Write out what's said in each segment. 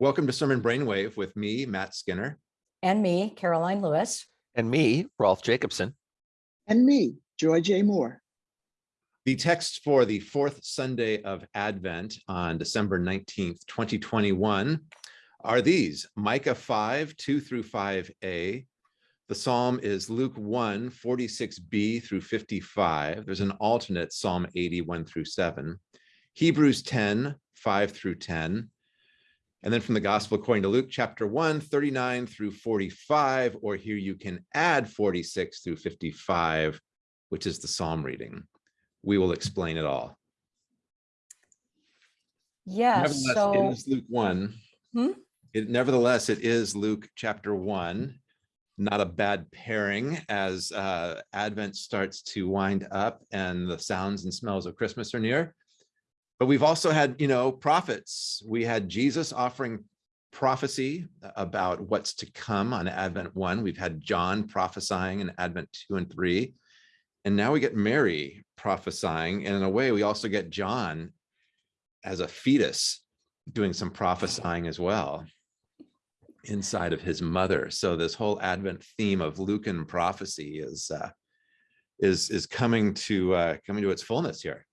Welcome to Sermon Brainwave with me, Matt Skinner. And me, Karoline Lewis. And me, Rolf Jacobson. And me, Joy J. Moore. The text for the fourth Sunday of Advent on December 19th, 2021 are these, Micah 5, 2 through 5a. The psalm is Luke 1, 46b through 55. There's an alternate Psalm 81 through 7. Hebrews 10, 5 through 10. And then from the gospel according to Luke chapter 1, 39 through 45, or here you can add 46 through 55, which is the psalm reading. We will explain it all. Yes, so it is Luke 1. Hmm? It, nevertheless, it is Luke chapter 1. Not a bad pairing as uh, Advent starts to wind up and the sounds and smells of Christmas are near. But we've also had, you know, prophets. We had Jesus offering prophecy about what's to come on Advent 1. We've had John prophesying in Advent 2 and 3. And now we get Mary prophesying. And in a way, we also get John as a fetus doing some prophesying as well inside of his mother. So this whole Advent theme of Lucan prophecy is uh, is is coming to uh, coming to its fullness here.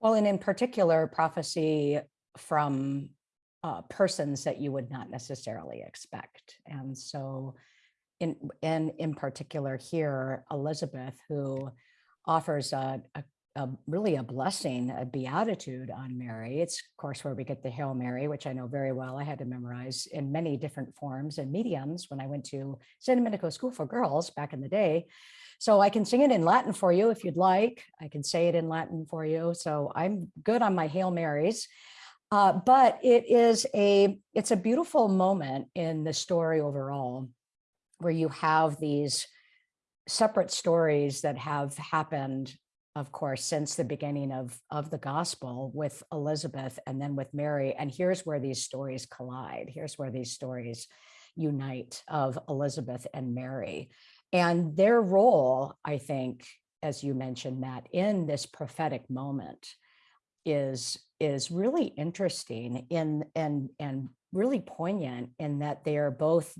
Well, and in particular, prophecy from uh, persons that you would not necessarily expect. And so in, and in particular here, Elizabeth, who offers a, a, a, really a blessing, a beatitude on Mary. It's of course where we get the Hail Mary, which I know very well. I had to memorize in many different forms and mediums when I went to San Domenico School for Girls back in the day. So I can sing it in Latin for you if you'd like. I can say it in Latin for you. So I'm good on my Hail Marys. Uh, but it is a it's a beautiful moment in the story overall where you have these separate stories that have happened of course since the beginning of of the gospel with elizabeth and then with mary and here's where these stories collide here's where these stories unite of elizabeth and mary and their role, I think, as you mentioned, Matt, in this prophetic moment is is really interesting in and and really poignant in that they are both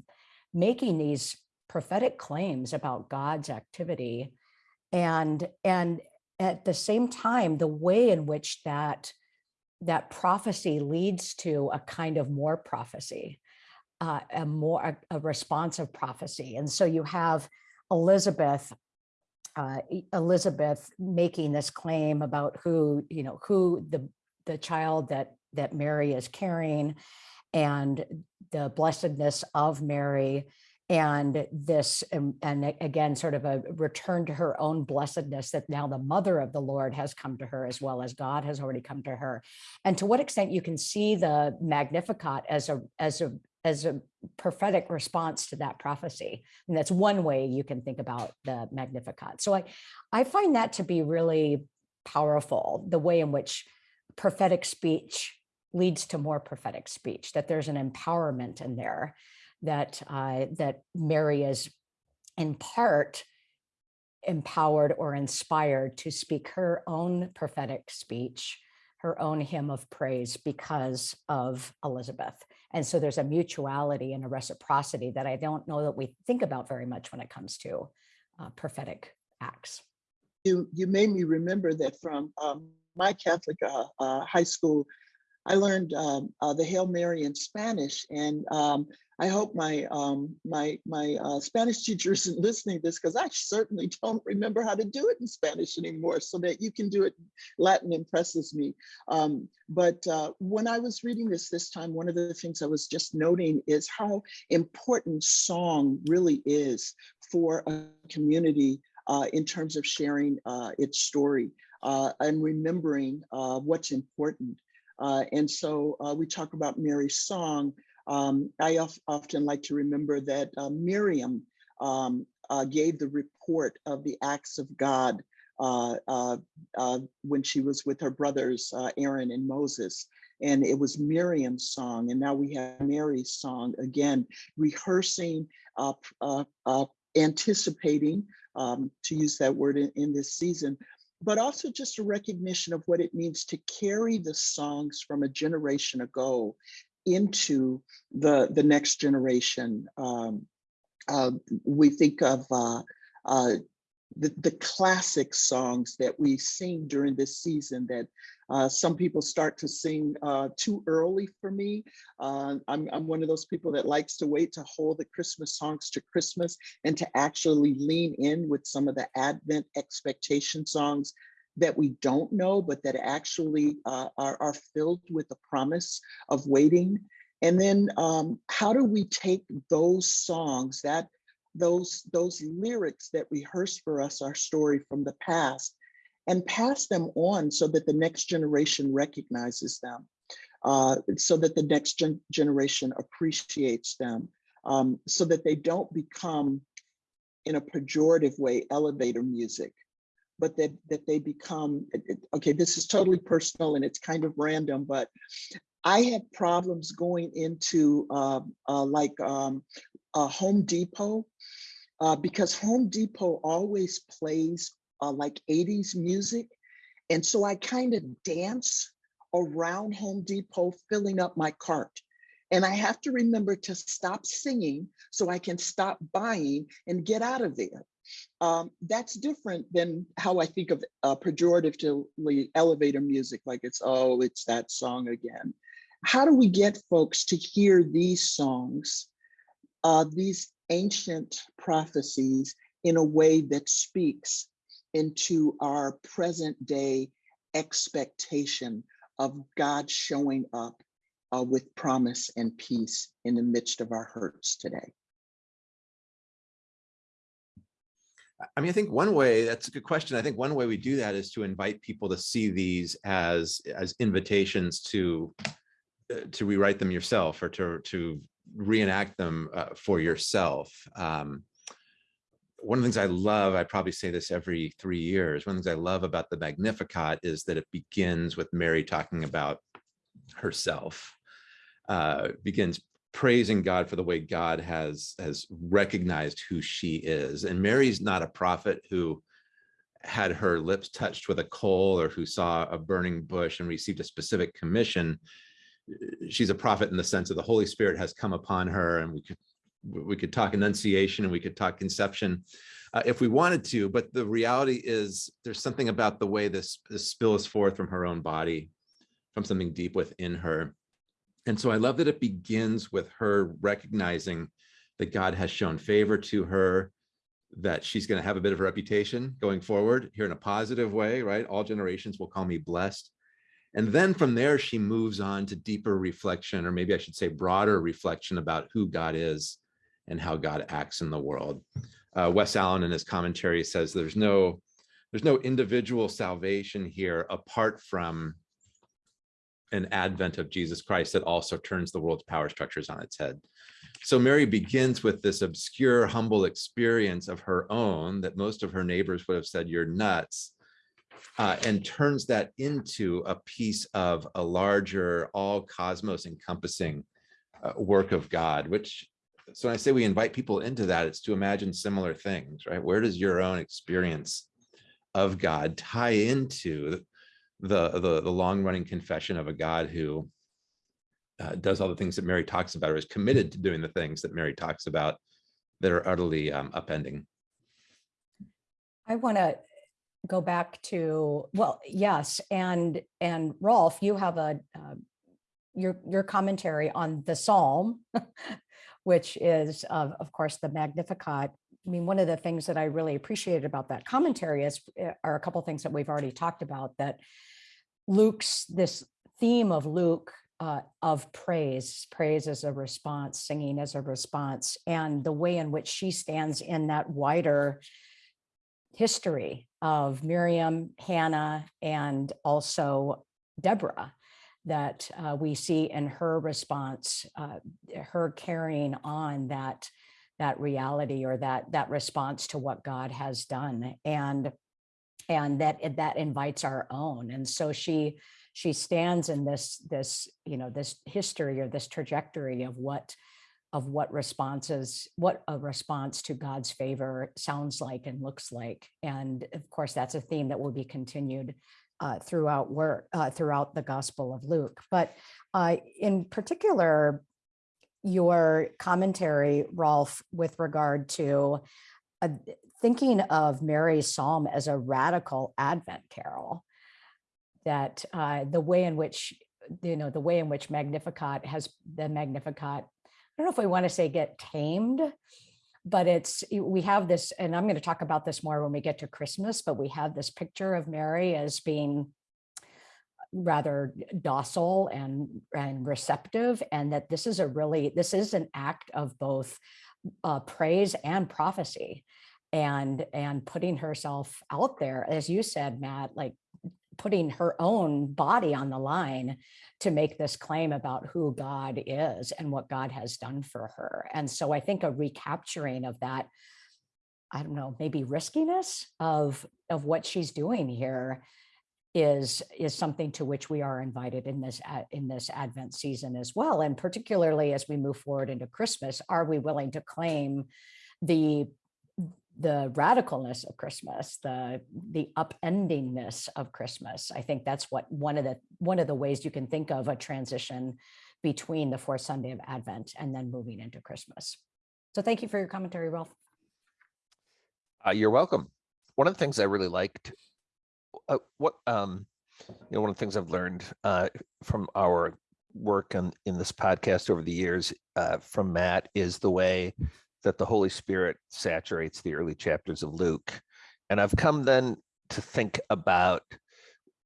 making these prophetic claims about God's activity and and at the same time the way in which that that prophecy leads to a kind of more prophecy uh, a more a, a responsive prophecy. And so you have Elizabeth uh, Elizabeth making this claim about who, you know, who the the child that that Mary is carrying and the blessedness of Mary and this um, and again sort of a return to her own blessedness that now the mother of the lord has come to her as well as god has already come to her and to what extent you can see the magnificat as a as a as a prophetic response to that prophecy. And that's one way you can think about the Magnificat. So I, I find that to be really powerful, the way in which prophetic speech leads to more prophetic speech, that there's an empowerment in there, that, uh, that Mary is in part empowered or inspired to speak her own prophetic speech her own hymn of praise because of Elizabeth. And so there's a mutuality and a reciprocity that I don't know that we think about very much when it comes to uh, prophetic acts. You, you made me remember that from um, my Catholic uh, uh, high school, I learned um, uh, the Hail Mary in Spanish. And um, I hope my um, my my uh, Spanish teacher isn't listening to this because I certainly don't remember how to do it in Spanish anymore. So that you can do it Latin impresses me. Um, but uh, when I was reading this this time, one of the things I was just noting is how important song really is for a community uh, in terms of sharing uh, its story uh, and remembering uh, what's important. And so we talk about Mary's song, um, I often like to remember that uh, Miriam um, uh, gave the report of the acts of God uh, uh, uh when she was with her brothers, uh, Aaron and Moses. And it was Miriam's song. And now we have Mary's song again, rehearsing, anticipating, um, to use that word in, in this season, but also just a recognition of what it means to carry the songs from a generation ago into the the next generation. Um, uh, we think of uh, uh, the, the classic songs that we sing during this season that uh, some people start to sing uh, too early for me. Uh, I'm, I'm one of those people that likes to wait to hold the Christmas songs to Christmas and to actually lean in with some of the Advent expectation songs that we don't know, but that actually uh, are, are filled with the promise of waiting. And then um, how do we take those songs, that those, those lyrics that rehearse for us our story from the past and pass them on so that the next generation recognizes them, uh, so that the next gen generation appreciates them, um, so that they don't become, in a pejorative way, elevator music, but that, that they become, okay, this is totally personal and it's kind of random, but I had problems going into uh, uh, like um, Home Depot uh, because Home Depot always plays uh, like 80s music. And so I kind of dance around Home Depot, filling up my cart. And I have to remember to stop singing so I can stop buying and get out of there. Um, that's different than how I think of uh, pejoratively elevator music, like it's, oh, it's that song again. How do we get folks to hear these songs, uh, these ancient prophecies in a way that speaks into our present day expectation of God showing up uh, with promise and peace in the midst of our hurts today. I mean, I think one way, that's a good question. I think one way we do that is to invite people to see these as, as invitations to, uh, to rewrite them yourself or to, to reenact them uh, for yourself. Um, one of the things I love, I probably say this every three years, one of the things I love about the Magnificat is that it begins with Mary talking about herself, uh, begins praising God for the way God has has recognized who she is. And Mary's not a prophet who had her lips touched with a coal or who saw a burning bush and received a specific commission. She's a prophet in the sense that the Holy Spirit has come upon her and we could we could talk annunciation and we could talk conception uh, if we wanted to, but the reality is there's something about the way this, this spills forth from her own body, from something deep within her. And so I love that it begins with her recognizing that God has shown favor to her, that she's going to have a bit of a reputation going forward here in a positive way, right? All generations will call me blessed. And then from there, she moves on to deeper reflection, or maybe I should say broader reflection about who God is and how God acts in the world. Uh, Wes Allen in his commentary says there's no there's no individual salvation here apart from an advent of Jesus Christ that also turns the world's power structures on its head. So Mary begins with this obscure, humble experience of her own that most of her neighbors would have said, you're nuts, uh, and turns that into a piece of a larger, all cosmos encompassing uh, work of God, which, so when I say we invite people into that, it's to imagine similar things, right? Where does your own experience of God tie into the, the, the long running confession of a God who uh, does all the things that Mary talks about or is committed to doing the things that Mary talks about that are utterly um, upending. I want to go back to, well, yes, and, and Rolf, you have a, uh, your, your commentary on the Psalm, which is, of, of course, the Magnificat. I mean, one of the things that I really appreciated about that commentary is, uh, are a couple things that we've already talked about, that Luke's, this theme of Luke uh, of praise, praise as a response, singing as a response, and the way in which she stands in that wider history of Miriam, Hannah, and also Deborah that uh, we see in her response, uh, her carrying on that that reality or that that response to what God has done, and and that that invites our own. And so she she stands in this this you know this history or this trajectory of what of what responses, what a response to God's favor sounds like and looks like. And of course, that's a theme that will be continued uh, throughout work, uh, throughout the Gospel of Luke. But uh, in particular, your commentary, Rolf, with regard to uh, thinking of Mary's psalm as a radical Advent carol, that uh, the way in which, you know, the way in which Magnificat has the Magnificat, I don't know if we want to say get tamed, but it's, we have this, and I'm going to talk about this more when we get to Christmas, but we have this picture of Mary as being rather docile and and receptive and that this is a really this is an act of both uh, praise and prophecy and and putting herself out there as you said matt like putting her own body on the line to make this claim about who god is and what god has done for her. And so i think a recapturing of that i don't know maybe riskiness of of what she's doing here is is something to which we are invited in this in this advent season as well. And particularly as we move forward into christmas are we willing to claim the the radicalness of christmas the the upendingness of christmas. I think that's what one of the one of the ways you can think of a transition between the fourth sunday of advent and then moving into christmas. So thank you for your commentary Rolf. Uh, you're welcome. One of the things I really liked, uh, what, um, you know, one of the things I've learned, uh, from our work on, in this podcast over the years, uh, from Matt is the way that the Holy Spirit saturates the early chapters of Luke. And I've come then to think about,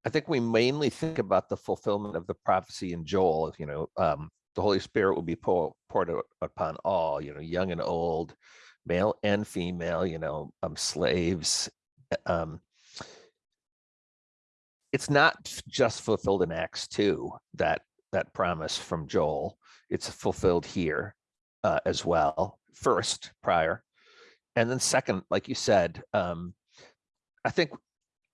I think we mainly think about the fulfillment of the prophecy in Joel, you know, um, the Holy Spirit will be pou- poured upon all, you know, young and old, male and female, you know, um, slaves. Um, it's not just fulfilled in Acts two, that, that promise from Joel. It's fulfilled here uh, as well, first, prior. And then second, like you said, um, I think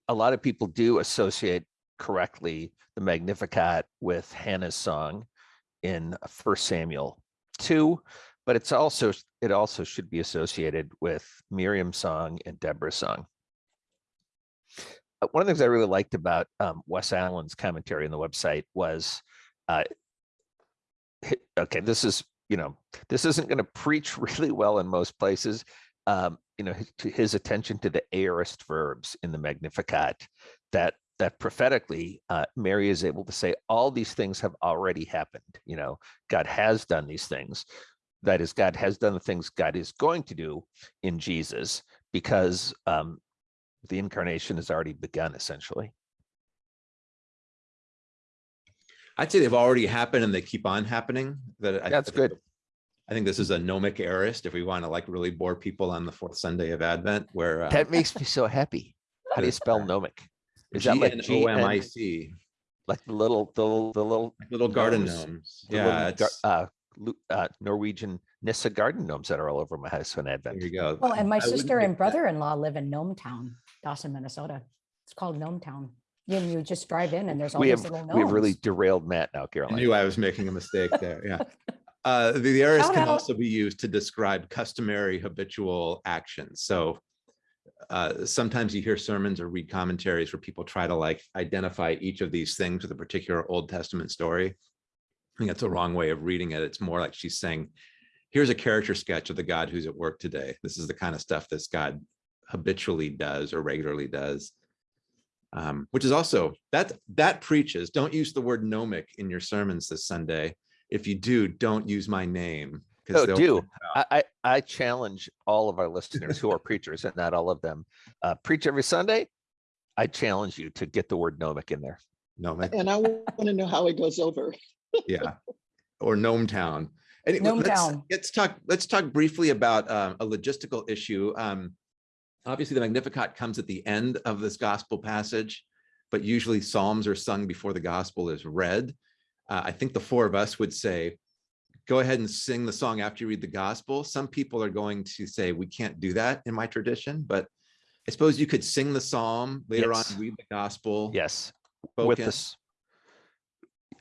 a lot of people do associate correctly the Magnificat with Hannah's song in First Samuel two, but it's also it also should be associated with Miriam's song and Deborah's song. Uh, One of the things I really liked about um, Wes Allen's commentary on the website was, uh, okay, this is you know this isn't going to preach really well in most places. Um, you know, his, to his attention to the aorist verbs in the Magnificat, that that prophetically uh, Mary is able to say all these things have already happened. You know, God has done these things. That is, God has done the things God is going to do in Jesus because um, the incarnation has already begun, essentially. I'd say they've already happened and they keep on happening. That I- That's I good. I think this is a gnomic aorist if we want to like really bore people on the fourth Sunday of Advent where. uh, That makes me so happy. How do you spell gnomic? Is that like G N, G-N-O-M-I-C, like the little, the little, the little, little garden Gnomes. gnomes. the little Yeah, gar- it's, uh, uh, Norwegian Nissa garden gnomes that are all over my house on Advent. there you go. well and my I sister and brother-in-law live in gnome town dawson minnesota it's called gnome town and you just drive in and there's all We these have, little we have really derailed Matt now, I knew I was making a mistake there, yeah. Uh, the, the aorist Shout can out. also be used to describe customary habitual actions. So uh, sometimes you hear sermons or read commentaries where people try to like identify each of these things with a particular Old Testament story. I think that's a wrong way of reading it. It's more like she's saying, here's a character sketch of the God who's at work today. This is the kind of stuff this God habitually does or regularly does. Um, which is also that that preaches. Don't use the word gnomic in your sermons this Sunday. If you do, don't use my name. 'cause No, they'll- do. I, I, I challenge all of our listeners who are preachers and not all of them, uh, preach every Sunday. I challenge you to get the word gnomic in there. Gnomic, And I want to know how it goes over. yeah, or Gnome Town. Anyway, Gnome let's, Town. let's talk. Let's talk briefly about um, a logistical issue. Um, obviously, the Magnificat comes at the end of this gospel passage, but usually psalms are sung before the gospel is read. Uh, I think the four of us would say, go ahead and sing the song after you read the gospel. Some people are going to say we can't do that in my tradition, but I suppose you could sing the psalm later Yes. on, read the gospel. Yes, But with spoken, this.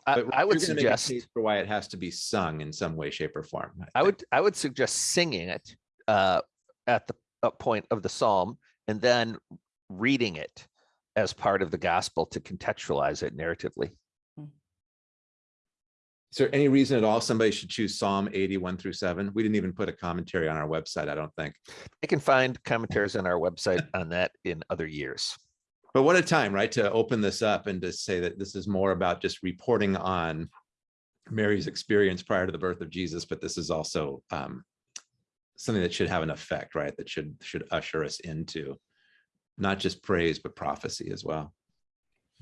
I, I would you're gonna make a suggest, For why it has to be sung in some way, shape or form. I would, I would suggest singing it uh, at the uh, point of the psalm and then reading it as part of the gospel to contextualize it narratively. Is there any reason at all somebody should choose Psalm 81 through 7? We didn't even put a commentary on our website, I don't think. You can find commentaries on our website on that in other years. But what a time, right, to open this up and to say that this is more about just reporting on Mary's experience prior to the birth of Jesus, but this is also um, something that should have an effect, right? That should should usher us into not just praise, but prophecy as well.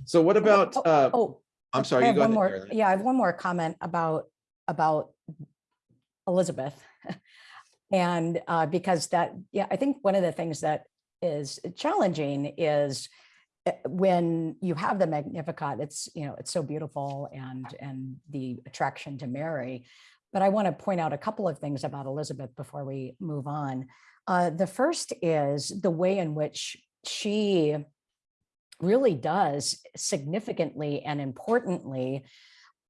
So what about, Oh, uh, Oh, I'm I sorry, you have go one ahead. more. Yeah, I have one more comment about, about Elizabeth. And uh, because that, yeah, I think one of the things that is challenging is uh, when you have the Magnificat, it's, you know, it's so beautiful and, and the attraction to Mary. But I want to point out a couple of things about Elizabeth before we move on. Uh, The first is the way in which she really does significantly and importantly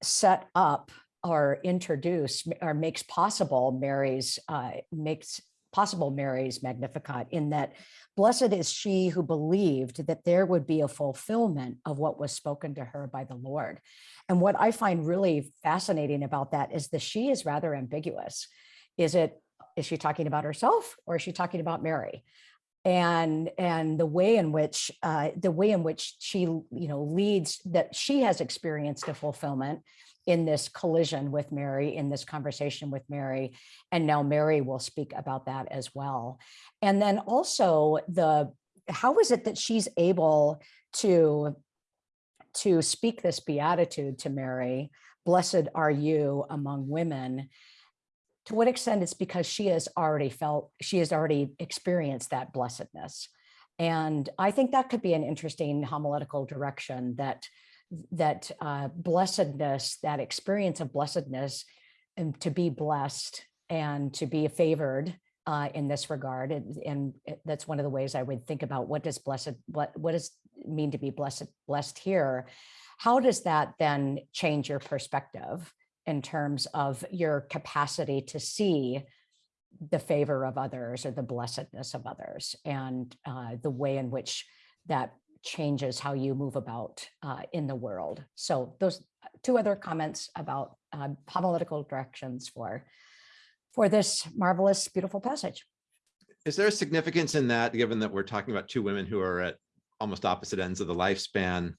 set up or introduce or makes possible Mary's uh, makes possible Mary's Magnificat in that blessed is she who believed that there would be a fulfillment of what was spoken to her by the Lord. And what I find really fascinating about that is the she is rather ambiguous. Is it is she talking about herself or is she talking about Mary? and and the way in which uh, the way in which she you know leads that she has experienced a fulfillment in this collision with Mary in this conversation with Mary and now Mary will speak about that as well and then also the how is it that she's able to to speak this beatitude to Mary blessed are you among women to what extent it's because she has already felt, she has already experienced that blessedness. And I think that could be an interesting homiletical direction that that uh, blessedness, that experience of blessedness, and to be blessed and to be favored uh, in this regard. And, and that's one of the ways I would think about what does blessed, what, what does mean to be blessed, blessed here? How does that then change your perspective? in terms of your capacity to see the favor of others or the blessedness of others and uh, the way in which that changes how you move about uh, in the world. So those two other comments about uh, homiletical directions for for this marvelous, beautiful passage. Is there a significance in that, given that we're talking about two women who are at almost opposite ends of the lifespan?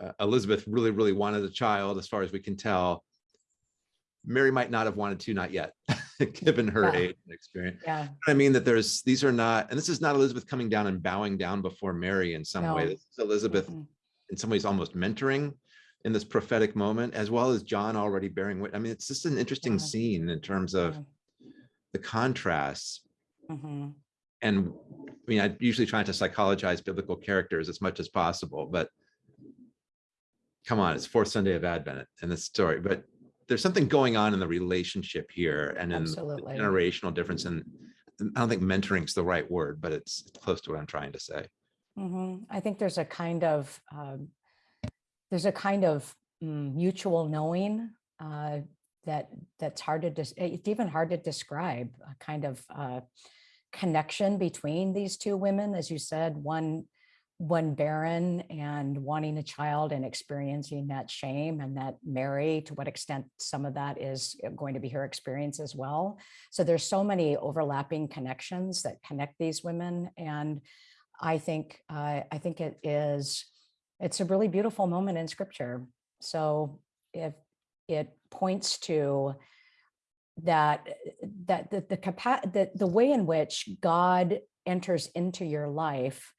Uh, Elizabeth really, really wanted a child, as far as we can tell. Mary might not have wanted to, not yet, given her Yeah. age and experience. Yeah, I mean, that there's, these are not, and this is not Elizabeth coming down and bowing down before Mary in some way. No. This is Elizabeth mhm, in some ways almost mentoring in this prophetic moment, as well as John already bearing wit. I mean, it's just an interesting Yeah. scene in terms of yeah, the contrasts mhm. And I mean, I usually try to psychologize biblical characters as much as possible, but come on, it's fourth Sunday of Advent in this story, but there's something going on in the relationship here and in the Absolutely. generational difference. And I don't think mentoring is the right word, but it's close to what I'm trying to say. Mhm. I think there's a kind of, um, there's a kind of mm, mutual knowing uh, that that's hard to, it's even hard to describe, a kind of uh, connection between these two women, as you said, one one barren and wanting a child and experiencing that shame and that Mary, to what extent some of that is going to be her experience as well. So there's so many overlapping connections that connect these women. And I think, uh, I think it is, it's a really beautiful moment in scripture. So if it points to that, that the, the the, the way in which God enters into your life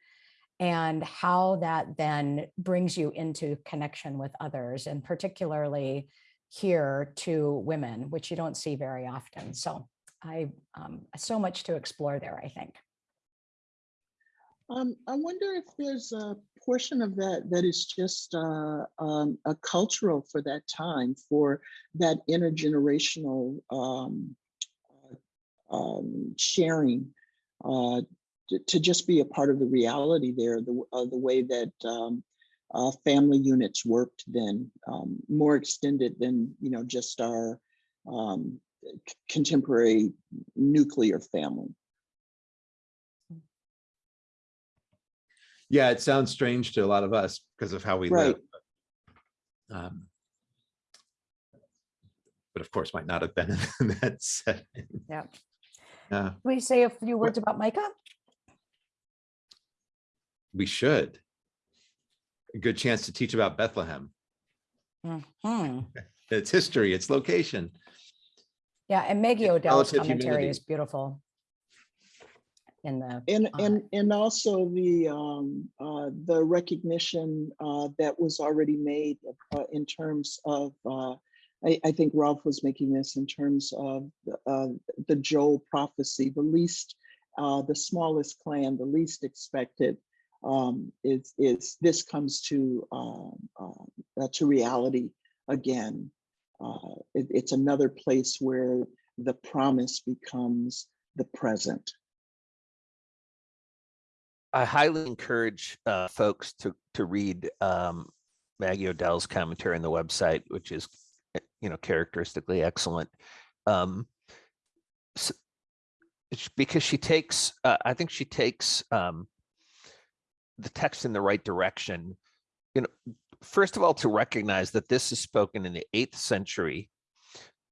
and how that then brings you into connection with others and particularly here to women, which you don't see very often. So I, um, so much to explore there, I think. Um, I wonder if there's a portion of that that is just uh, um, a cultural for that time, for that intergenerational um, um, sharing, uh, to, to just be a part of the reality there, the uh, the way that um, uh, family units worked then, um, more extended than you know just our um, contemporary nuclear family. Yeah, it sounds strange to a lot of us because of how we live. but, um, But of course, might not have been in that setting. Yeah. Yeah, We say a few words about Micah? we should. A good chance to teach about Bethlehem, Mhm. its history, its location. Yeah, and Maggie Odell's commentary humility. is beautiful. In the, And, uh, and, and also the, um, uh, the recognition, uh, that was already made, uh, in terms of, uh, I, I think Rolf was making this in terms of, uh, the Joel prophecy, the least, uh, the smallest clan, the least expected, um, is, is, this comes to, um, um, uh, to reality again. Uh, it, it's another place where the promise becomes the present. I highly encourage uh, folks to to read um, Maggie Odell's commentary on the website, which is you know characteristically excellent. Um, s- it's because she takes, uh, I think she takes um, the text in the right direction. You know, first of all, to recognize that this is spoken in the eighth century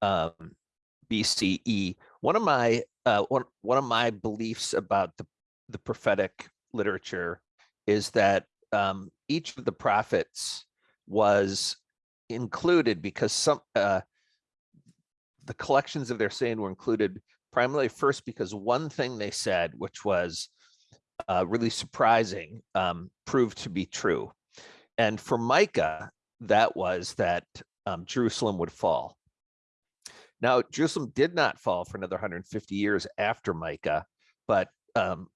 um, BCE. One of my uh, one one of my beliefs about the the prophetic literature is that um, each of the prophets was included because some uh, the collections of their saying were included primarily first because one thing they said, which was uh, really surprising, um, proved to be true. And for Micah, that was that um, Jerusalem would fall. Now, Jerusalem did not fall for another 150 years after Micah, but um,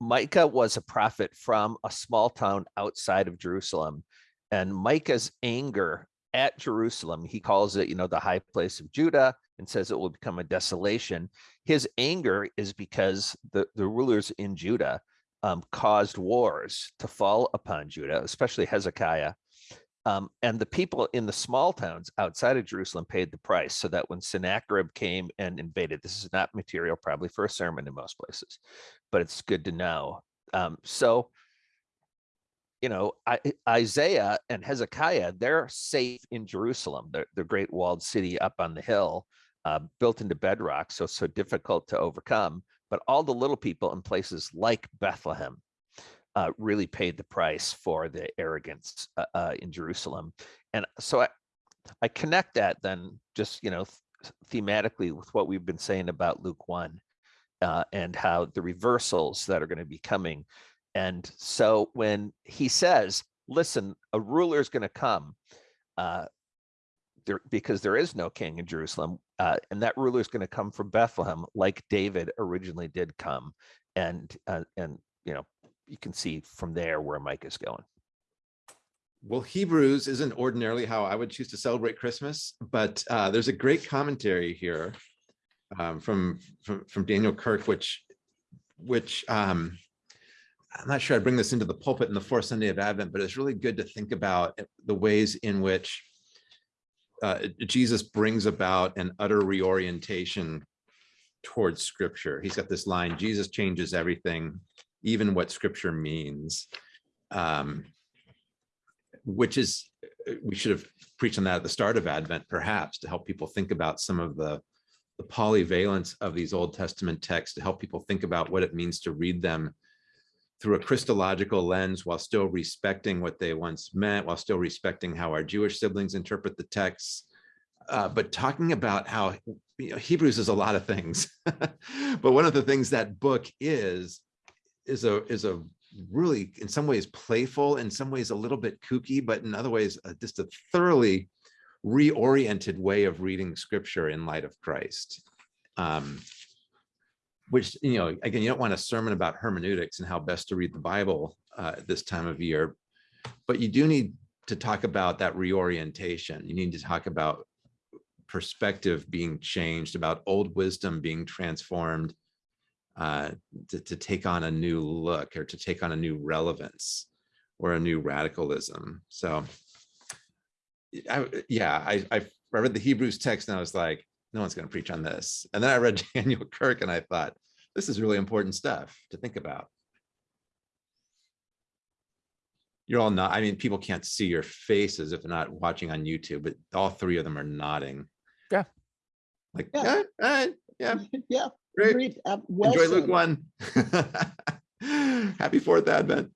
Micah was a prophet from a small town outside of Jerusalem. And Micah's anger at Jerusalem, he calls it, you know, the high place of Judah and says it will become a desolation. His anger is because the, the rulers in Judah um, caused wars to fall upon Judah, especially Hezekiah. Um, and the people in the small towns outside of Jerusalem paid the price so that when Sennacherib came and invaded, this is not material probably for a sermon in most places, but it's good to know. Um, so, you know, Isaiah and Hezekiah, they're safe in Jerusalem, the, the great walled city up on the hill, uh, built into bedrock, so so difficult to overcome. But all the little people in places like Bethlehem uh, really paid the price for the arrogance uh, uh, in Jerusalem. And so I, I connect that then just, you know, th- thematically with what we've been saying about Luke 1 uh, and how the reversals that are going to be coming. And so when he says, listen, a ruler is going to come uh, there, because there is no king in Jerusalem, uh, and that ruler is going to come from Bethlehem, like David originally did come. And, uh, and, you know, you can see from there where Micah is going. Well, Hebrews isn't ordinarily how I would choose to celebrate Christmas, but uh, there's a great commentary here um, from, from from Daniel Kirk, which which um, I'm not sure I bring this into the pulpit in the fourth Sunday of Advent, but it's really good to think about the ways in which uh, Jesus brings about an utter reorientation towards Scripture. He's got this line: "Jesus changes everything, even what Scripture means." Um, which is we should have preached on that at the start of Advent, perhaps, to help people think about some of the the polyvalence of these Old Testament texts, to help people think about what it means to read them through a Christological lens while still respecting what they once meant, while still respecting how our Jewish siblings interpret the texts. Uh, but talking about how you know, Hebrews is a lot of things, but one of the things that book is is a is a really in some ways playful in some ways a little bit kooky but in other ways uh, just a thoroughly reoriented way of reading scripture in light of christ um which you know again you don't want a sermon about hermeneutics and how best to read the bible uh, this time of year but you do need to talk about that reorientation you need to talk about perspective being changed about old wisdom being transformed uh, to, to take on a new look or to take on a new relevance or a new radicalism. So, I, yeah, I, I read the Hebrews text and I was like, no one's going to preach on this. And then I read Daniel Kirk and I thought, this is really important stuff to think about. You're all not, I mean, people can't see your faces if they're not watching on YouTube, but all three of them are nodding. Yeah. Like, Yeah. yeah, yeah, Yeah, great. agreed. Uh, well Enjoy Luke one. Happy fourth advent.